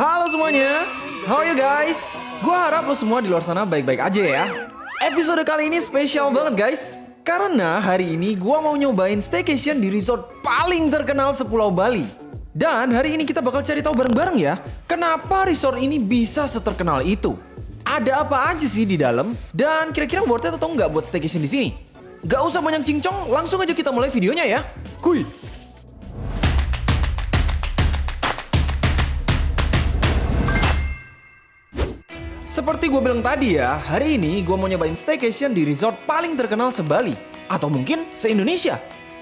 Halo semuanya, how are you guys? Gua harap lo semua di luar sana baik-baik aja ya. Episode kali ini spesial banget guys. Karena hari ini gua mau nyobain staycation di resort paling terkenal sepulau Bali. Dan hari ini kita bakal cari tahu bareng-bareng ya, kenapa resort ini bisa seterkenal itu. Ada apa aja sih di dalam? Dan kira-kira worth it atau nggak buat staycation di sini? Gak usah banyak cincong, langsung aja kita mulai videonya ya. Kuy! Seperti gue bilang tadi ya, hari ini gue mau nyobain staycation di resort paling terkenal se-Bali. Atau mungkin se-Indonesia.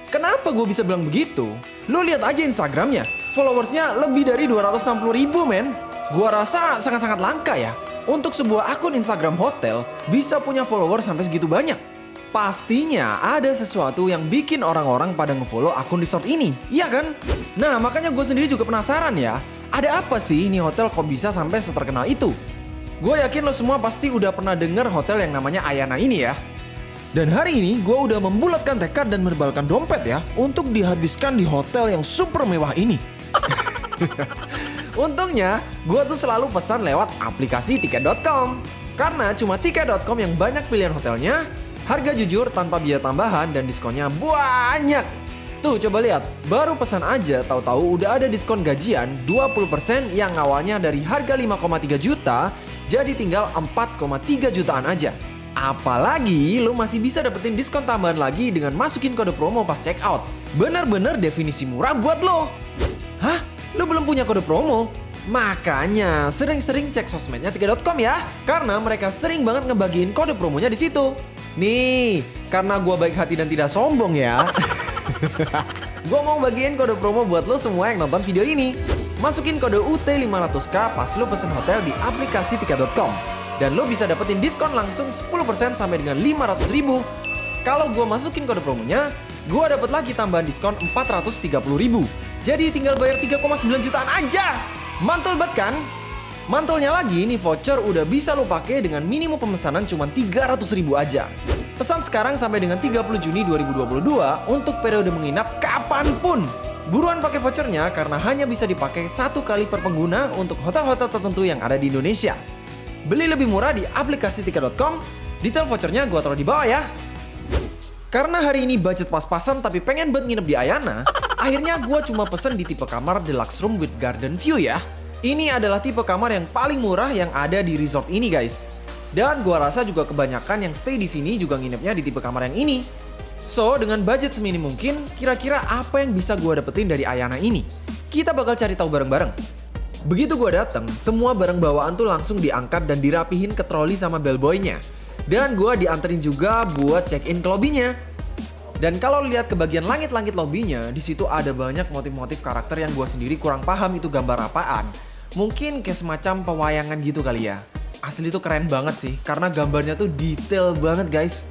Kenapa gue bisa bilang begitu? Lo lihat aja Instagramnya, followersnya lebih dari 260 ribu men. Gue rasa sangat-sangat langka ya. Untuk sebuah akun Instagram hotel bisa punya follower sampai segitu banyak. Pastinya ada sesuatu yang bikin orang-orang pada ngefollow akun resort ini, iya kan? Nah makanya gue sendiri juga penasaran ya, ada apa sih ini hotel kok bisa sampai seterkenal itu? Gue yakin lo semua pasti udah pernah denger hotel yang namanya Ayana ini ya. Dan hari ini gue udah membulatkan tekad dan merbalkan dompet ya untuk dihabiskan di hotel yang super mewah ini. Untungnya, gue tuh selalu pesan lewat aplikasi tiket.com. Karena cuma tiket.com yang banyak pilihan hotelnya, harga jujur tanpa biaya tambahan dan diskonnya banyak. Tuh coba lihat, baru pesan aja tahu-tahu udah ada diskon gajian 20% yang awalnya dari harga 5,3 juta jadi tinggal 4,3 jutaan aja. Apalagi lo masih bisa dapetin diskon tambahan lagi dengan masukin kode promo pas check out. Bener-bener definisi murah buat lo. Hah? Lo belum punya kode promo? Makanya sering-sering cek sosmednya 3.com ya. Karena mereka sering banget ngebagiin kode promonya di situ. Nih, karena gua baik hati dan tidak sombong ya. gua mau bagiin kode promo buat lo semua yang nonton video ini. Masukin kode UT500K pas lo pesen hotel di aplikasi tiket.com. Dan lo bisa dapetin diskon langsung 10% sampai dengan 500 ribu. Kalau gua masukin kode promonya, gua dapet lagi tambahan diskon 430 ribu. Jadi tinggal bayar 3,9 jutaan aja. Mantul banget kan? Mantulnya lagi, nih voucher udah bisa lo pakai dengan minimum pemesanan cuma 300 ribu aja. Pesan sekarang sampai dengan 30 Juni 2022 untuk periode menginap kapan pun. Buruan pakai vouchernya karena hanya bisa dipakai satu kali per pengguna untuk hotel-hotel tertentu yang ada di Indonesia. Beli lebih murah di aplikasi tiket.com, detail vouchernya gua taruh di bawah ya. Karena hari ini budget pas-pasan tapi pengen buat nginep di Ayana, akhirnya gue cuma pesen di tipe kamar deluxe room with garden view ya. Ini adalah tipe kamar yang paling murah yang ada di resort ini guys. Dan gue rasa juga kebanyakan yang stay di sini juga nginepnya di tipe kamar yang ini. So, dengan budget seminim mungkin, kira-kira apa yang bisa gue dapetin dari Ayana ini? Kita bakal cari tahu bareng-bareng. Begitu gue dateng, semua barang bawaan tuh langsung diangkat dan dirapihin ke troli sama bellboynya. Dan gue dianterin juga buat check-in ke lobbynya. Dan kalau lihat ke bagian langit-langit lobbynya, di situ ada banyak motif-motif karakter yang gue sendiri kurang paham itu gambar apaan. Mungkin kayak semacam pewayangan gitu kali ya. Asli tuh keren banget sih, karena gambarnya tuh detail banget guys.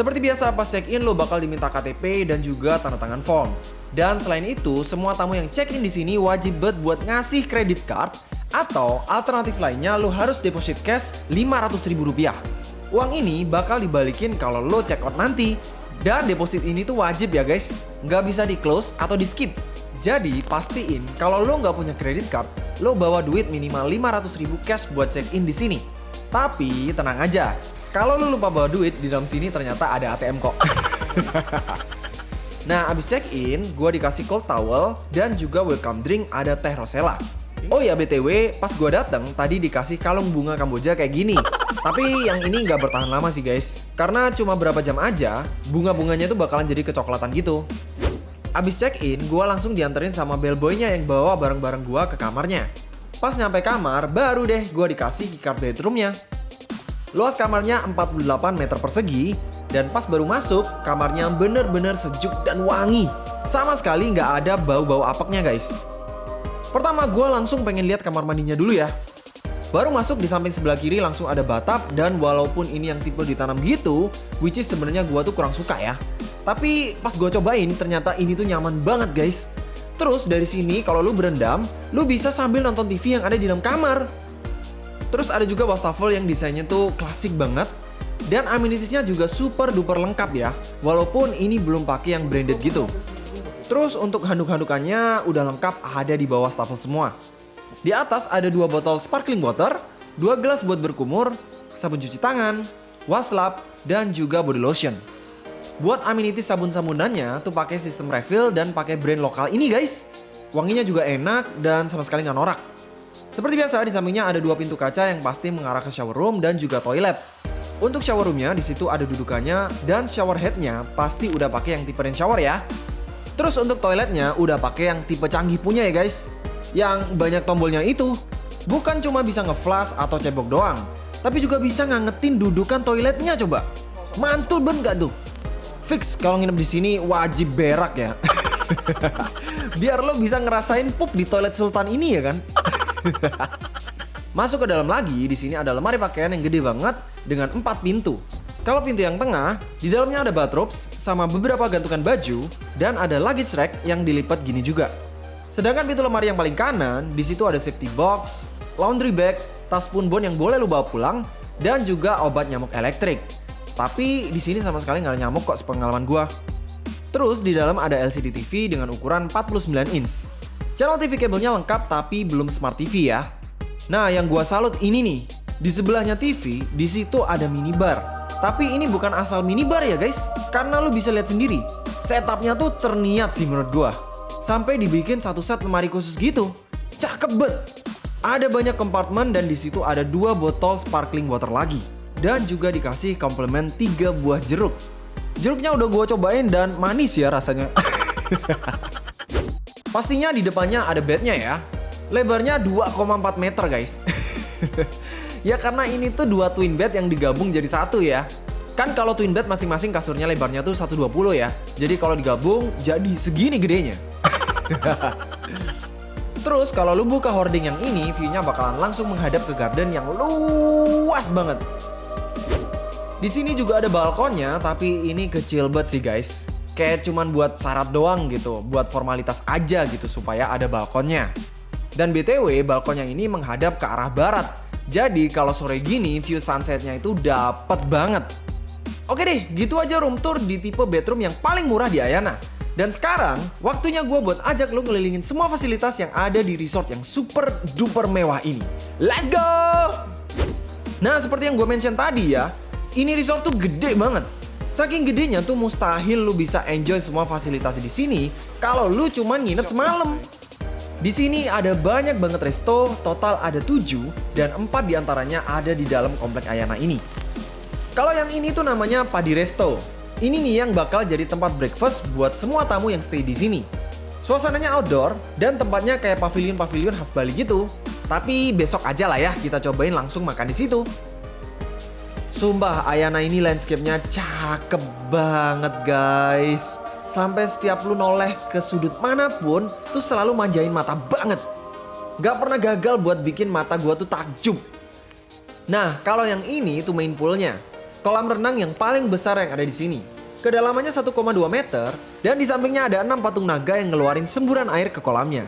Seperti biasa pas check-in lo bakal diminta KTP dan juga tanda tangan form. Dan selain itu, semua tamu yang check-in di sini wajib banget buat ngasih kredit card atau alternatif lainnya lo harus deposit cash 500 ribu rupiah. Uang ini bakal dibalikin kalau lo check out nanti. Dan deposit ini tuh wajib ya guys, nggak bisa di close atau di skip. Jadi pastiin kalau lo nggak punya credit card, lo bawa duit minimal 500 ribu cash buat check in di sini. Tapi tenang aja, kalau lo lupa bawa duit di dalam sini ternyata ada ATM kok. nah abis check in, gue dikasih cold towel dan juga welcome drink ada teh rosella. Oh ya BTW, pas gue dateng tadi dikasih kalung bunga Kamboja kayak gini. Tapi yang ini nggak bertahan lama sih guys. Karena cuma berapa jam aja, bunga-bunganya tuh bakalan jadi kecoklatan gitu. Abis check-in, gue langsung dianterin sama bellboynya yang bawa barang-barang gue ke kamarnya. Pas nyampe kamar, baru deh gue dikasih keycard bedroomnya. Luas kamarnya 48 meter persegi, dan pas baru masuk, kamarnya bener-bener sejuk dan wangi. Sama sekali nggak ada bau-bau apeknya guys. Pertama gue langsung pengen lihat kamar mandinya dulu ya. Baru masuk di samping sebelah kiri langsung ada batap dan walaupun ini yang tipe ditanam gitu, which is sebenarnya gua tuh kurang suka ya. Tapi pas gua cobain ternyata ini tuh nyaman banget guys. Terus dari sini kalau lu berendam, lu bisa sambil nonton TV yang ada di dalam kamar. Terus ada juga wastafel yang desainnya tuh klasik banget. Dan amenitiesnya juga super duper lengkap ya, walaupun ini belum pakai yang branded gitu. Terus untuk handuk-handukannya udah lengkap ada di bawah wastafel semua. Di atas ada dua botol sparkling water, dua gelas buat berkumur, sabun cuci tangan, waslap, dan juga body lotion. Buat amenities sabun-sabunannya tuh pakai sistem refill dan pakai brand lokal ini guys. Wanginya juga enak dan sama sekali nggak norak. Seperti biasa di sampingnya ada dua pintu kaca yang pasti mengarah ke shower room dan juga toilet. Untuk shower roomnya di situ ada dudukannya dan shower headnya pasti udah pakai yang tipe rain shower ya. Terus untuk toiletnya udah pakai yang tipe canggih punya ya guys. Yang banyak tombolnya itu bukan cuma bisa ngeflash atau cebok doang, tapi juga bisa ngangetin dudukan toiletnya coba. Mantul banget gak tuh? Fix kalau nginep di sini wajib berak ya. Biar lo bisa ngerasain pup di toilet sultan ini ya kan. Masuk ke dalam lagi, di sini ada lemari pakaian yang gede banget dengan empat pintu. Kalau pintu yang tengah, di dalamnya ada bathrobes sama beberapa gantungan baju dan ada luggage rack yang dilipat gini juga. Sedangkan pintu lemari yang paling kanan, di situ ada safety box, laundry bag, tas punbon yang boleh lu bawa pulang, dan juga obat nyamuk elektrik. Tapi di sini sama sekali nggak ada nyamuk kok sepengalaman gua. Terus di dalam ada LCD TV dengan ukuran 49 inch. Channel TV kabelnya lengkap tapi belum smart TV ya. Nah, yang gua salut ini nih. Di sebelahnya TV, di situ ada minibar. Tapi ini bukan asal minibar ya guys, karena lu bisa lihat sendiri. Setupnya tuh terniat sih menurut gua. Sampai dibikin satu set lemari khusus gitu. Cakep banget. Ada banyak kompartemen dan di situ ada dua botol sparkling water lagi. Dan juga dikasih komplement tiga buah jeruk. Jeruknya udah gua cobain dan manis ya rasanya. Pastinya di depannya ada bednya ya. Lebarnya 2,4 meter guys. ya karena ini tuh dua twin bed yang digabung jadi satu ya. Kan kalau twin bed masing-masing kasurnya lebarnya tuh 120 ya. Jadi kalau digabung jadi segini gedenya. Terus kalau lu buka hording yang ini, view-nya bakalan langsung menghadap ke garden yang luas banget. Di sini juga ada balkonnya, tapi ini kecil banget sih guys. Kayak cuman buat syarat doang gitu, buat formalitas aja gitu supaya ada balkonnya. Dan BTW, balkonnya ini menghadap ke arah barat. Jadi kalau sore gini, view sunsetnya itu dapet banget. Oke deh, gitu aja room tour di tipe bedroom yang paling murah di Ayana. Dan sekarang, waktunya gue buat ajak lo ngelilingin semua fasilitas yang ada di resort yang super duper mewah ini. Let's go! Nah, seperti yang gue mention tadi ya, ini resort tuh gede banget. Saking gedenya tuh mustahil lu bisa enjoy semua fasilitas di sini kalau lu cuman nginep semalam. Di sini ada banyak banget resto, total ada 7 dan 4 di antaranya ada di dalam komplek Ayana ini. Kalau yang ini tuh namanya Padi Resto. Ini nih yang bakal jadi tempat breakfast buat semua tamu yang stay di sini. Suasananya outdoor dan tempatnya kayak pavilion-pavilion khas Bali gitu. Tapi besok aja lah ya kita cobain langsung makan di situ. Sumpah Ayana ini landscape-nya cakep banget guys. Sampai setiap lu noleh ke sudut mana pun tuh selalu manjain mata banget. Gak pernah gagal buat bikin mata gua tuh takjub. Nah, kalau yang ini tuh main poolnya kolam renang yang paling besar yang ada di sini. Kedalamannya 1,2 meter dan di sampingnya ada 6 patung naga yang ngeluarin semburan air ke kolamnya.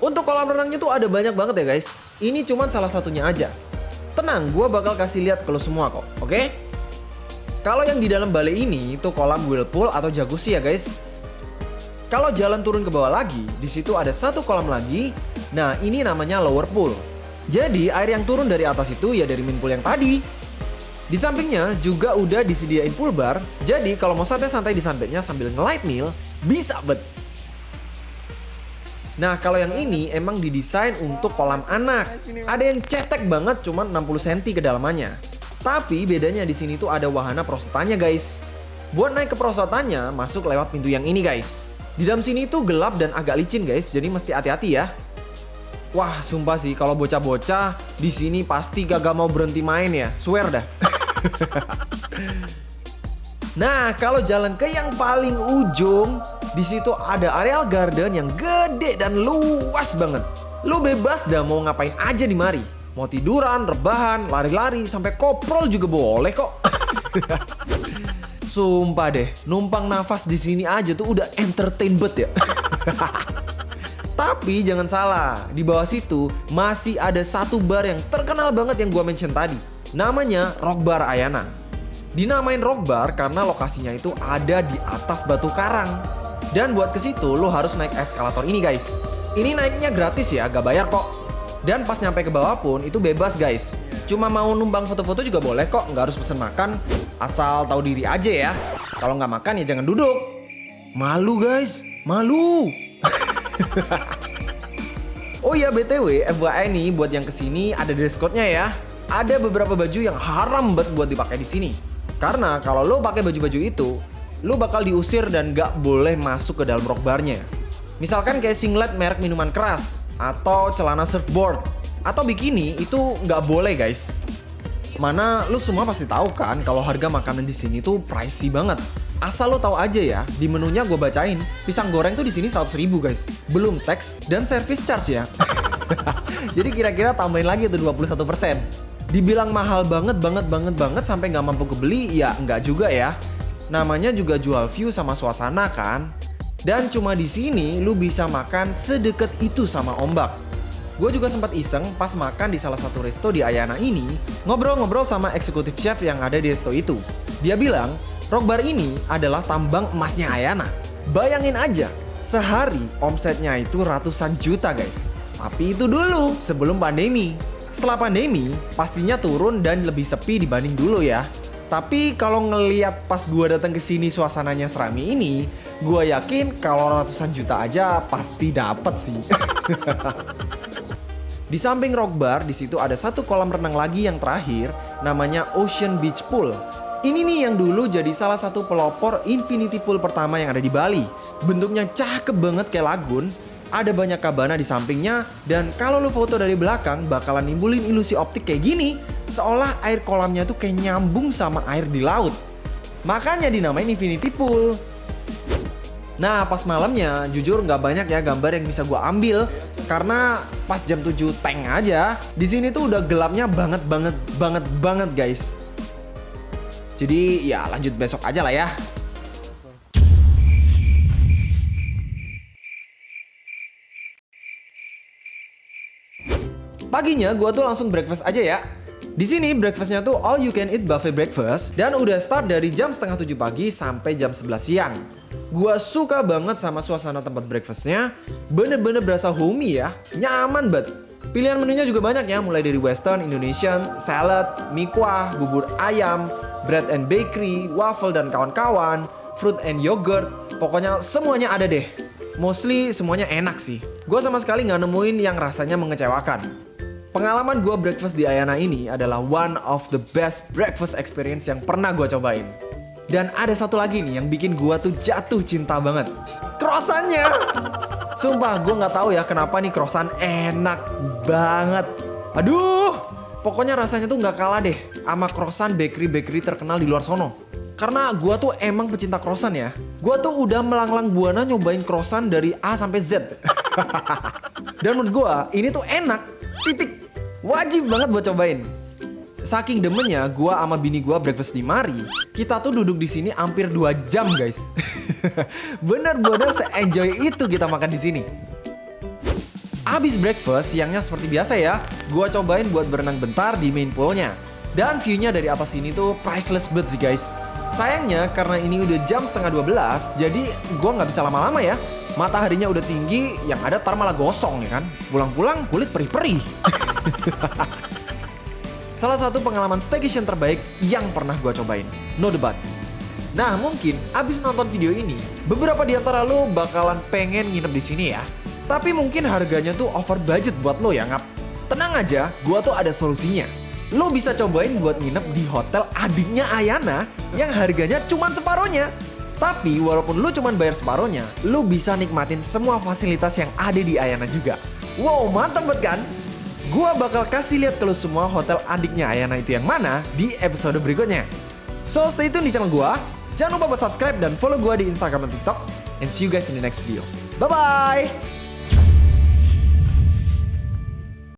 Untuk kolam renangnya tuh ada banyak banget ya guys. Ini cuma salah satunya aja. Tenang, gue bakal kasih lihat ke lo semua kok, oke? Okay? Kalau yang di dalam balai ini itu kolam whirlpool atau jacuzzi ya guys. Kalau jalan turun ke bawah lagi, di situ ada satu kolam lagi. Nah, ini namanya lower pool. Jadi air yang turun dari atas itu ya dari main pool yang tadi. Di sampingnya juga udah disediain pool bar, jadi kalau mau santai-santai di sunbednya sambil nge-light meal, bisa bet. Nah kalau yang ini emang didesain untuk kolam anak. Ada yang cetek banget cuman 60 cm kedalamannya. Tapi bedanya di sini tuh ada wahana prosotannya guys. Buat naik ke prosotannya masuk lewat pintu yang ini guys. Di dalam sini tuh gelap dan agak licin guys, jadi mesti hati-hati ya. Wah, sumpah sih kalau bocah-bocah di sini pasti gak mau berhenti main ya. Swear dah. nah, kalau jalan ke yang paling ujung, di situ ada areal garden yang gede dan luas banget. Lu bebas dah mau ngapain aja di mari. Mau tiduran, rebahan, lari-lari, sampai koprol juga boleh kok. Sumpah deh, numpang nafas di sini aja tuh udah entertain bet ya. Tapi jangan salah, di bawah situ masih ada satu bar yang terkenal banget yang gua mention tadi. Namanya Rock Bar Ayana. Dinamain Rock Bar karena lokasinya itu ada di atas batu karang. Dan buat ke situ lo harus naik eskalator ini guys. Ini naiknya gratis ya, gak bayar kok. Dan pas nyampe ke bawah pun itu bebas guys. Cuma mau numbang foto-foto juga boleh kok, nggak harus pesen makan. Asal tahu diri aja ya. Kalau nggak makan ya jangan duduk. Malu guys, malu. oh iya BTW, FYI nih buat yang ke sini ada dress code-nya ya. Ada beberapa baju yang haram banget buat dipakai di sini. Karena kalau lo pakai baju-baju itu, lo bakal diusir dan gak boleh masuk ke dalam rock barnya. Misalkan kayak singlet merek minuman keras, atau celana surfboard, atau bikini itu nggak boleh guys. Mana lu semua pasti tahu kan kalau harga makanan di sini tuh pricey banget. Asal lo tahu aja ya, di menunya gue bacain, pisang goreng tuh di sini 100 ribu guys. Belum tax dan service charge ya. Jadi kira-kira tambahin lagi tuh 21%. Dibilang mahal banget banget banget banget sampai nggak mampu kebeli, ya nggak juga ya. Namanya juga jual view sama suasana kan. Dan cuma di sini lu bisa makan sedekat itu sama ombak. Gue juga sempat iseng pas makan di salah satu resto di Ayana ini, ngobrol-ngobrol sama eksekutif chef yang ada di resto itu. Dia bilang, rock bar ini adalah tambang emasnya Ayana. Bayangin aja, sehari omsetnya itu ratusan juta guys. Tapi itu dulu, sebelum pandemi. Setelah pandemi, pastinya turun dan lebih sepi dibanding dulu ya. Tapi kalau ngeliat pas gue datang ke sini suasananya serami ini, gue yakin kalau ratusan juta aja pasti dapet sih. di samping rock bar, di situ ada satu kolam renang lagi yang terakhir, namanya Ocean Beach Pool. Ini nih yang dulu jadi salah satu pelopor infinity pool pertama yang ada di Bali. Bentuknya cakep banget kayak lagun, ada banyak kabana di sampingnya, dan kalau lu foto dari belakang bakalan nimbulin ilusi optik kayak gini, seolah air kolamnya tuh kayak nyambung sama air di laut. Makanya dinamain Infinity Pool. Nah pas malamnya jujur nggak banyak ya gambar yang bisa gue ambil karena pas jam 7 tank aja di sini tuh udah gelapnya banget banget banget banget guys. Jadi ya lanjut besok aja lah ya. Paginya gue tuh langsung breakfast aja ya. Di sini breakfastnya tuh all you can eat buffet breakfast dan udah start dari jam setengah tujuh pagi sampai jam 11 siang. Gua suka banget sama suasana tempat breakfastnya, bener-bener berasa homey ya, nyaman banget. Pilihan menunya juga banyak ya, mulai dari western, Indonesian, salad, mie kuah, bubur ayam, bread and bakery, waffle dan kawan-kawan, fruit and yogurt, pokoknya semuanya ada deh. Mostly semuanya enak sih. Gue sama sekali nggak nemuin yang rasanya mengecewakan. Pengalaman gue breakfast di Ayana ini adalah one of the best breakfast experience yang pernah gue cobain. Dan ada satu lagi nih yang bikin gue tuh jatuh cinta banget. Krosannya! Sumpah gue nggak tahu ya kenapa nih krosan enak banget. Aduh! Pokoknya rasanya tuh nggak kalah deh sama krosan bakery-bakery terkenal di luar sono. Karena gue tuh emang pecinta krosan ya. Gue tuh udah melanglang buana nyobain krosan dari A sampai Z. Dan menurut gue ini tuh enak. Titik. Wajib banget buat cobain. Saking demennya, gua sama bini gua breakfast di Mari, kita tuh duduk di sini hampir 2 jam, guys. Bener-bener se-enjoy itu kita makan di sini. Abis breakfast, siangnya seperti biasa ya, gua cobain buat berenang bentar di main poolnya. Dan view-nya dari atas ini tuh priceless banget sih guys. Sayangnya karena ini udah jam setengah 12, jadi gua nggak bisa lama-lama ya mataharinya udah tinggi, yang ada tar malah gosong ya kan. Pulang-pulang kulit perih-perih. Salah satu pengalaman staycation terbaik yang pernah gue cobain. No debat. Nah mungkin abis nonton video ini, beberapa di antara lo bakalan pengen nginep di sini ya. Tapi mungkin harganya tuh over budget buat lo ya ngap. Tenang aja, gue tuh ada solusinya. Lo bisa cobain buat nginep di hotel adiknya Ayana yang harganya cuma separohnya. Tapi walaupun lu cuma bayar separohnya, lu bisa nikmatin semua fasilitas yang ada di Ayana juga. Wow, mantap banget kan? Gua bakal kasih lihat ke lu semua hotel adiknya Ayana itu yang mana di episode berikutnya. So stay tune di channel gua. Jangan lupa buat subscribe dan follow gua di Instagram dan TikTok. And see you guys in the next video. Bye-bye!